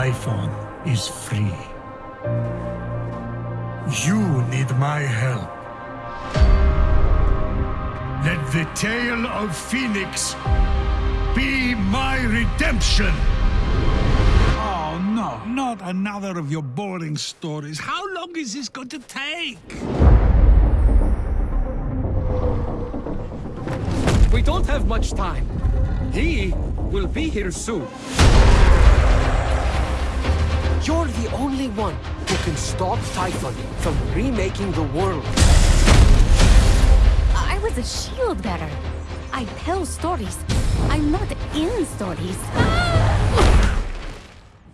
Typhon is free. You need my help. Let the tale of Fenyx be my redemption. Oh, no, not another of your boring stories. How long is this going to take? We don't have much time. He will be here soon. You're the only one who can stop Typhon from remaking the world. I was a shield bearer. I tell stories. I'm not in stories.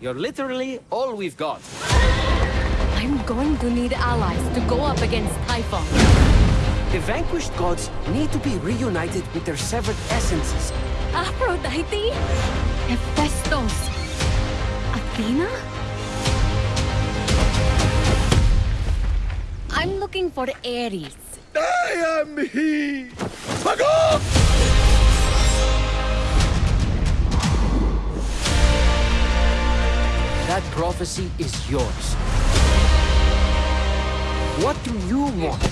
You're literally all we've got. I'm going to need allies to go up against Typhon. The vanquished gods need to be reunited with their severed essences. Aphrodite? Hephaestus? Athena? Looking for Ares. I am he! Magog! That prophecy is yours. What do you want?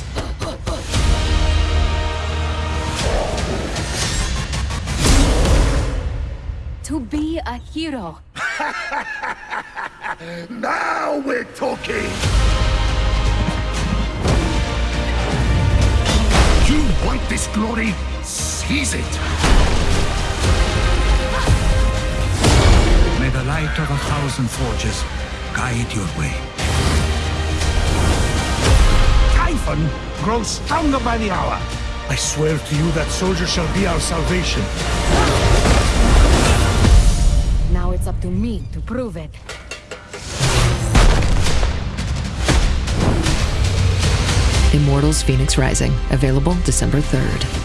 To be a hero. Now we're talking! This glory? Seize it! May the light of a thousand forges guide your way. Typhon grows stronger by the hour. I swear to you that soldier shall be our salvation. Now it's up to me to prove it. Immortals Fenyx Rising, available December 3rd.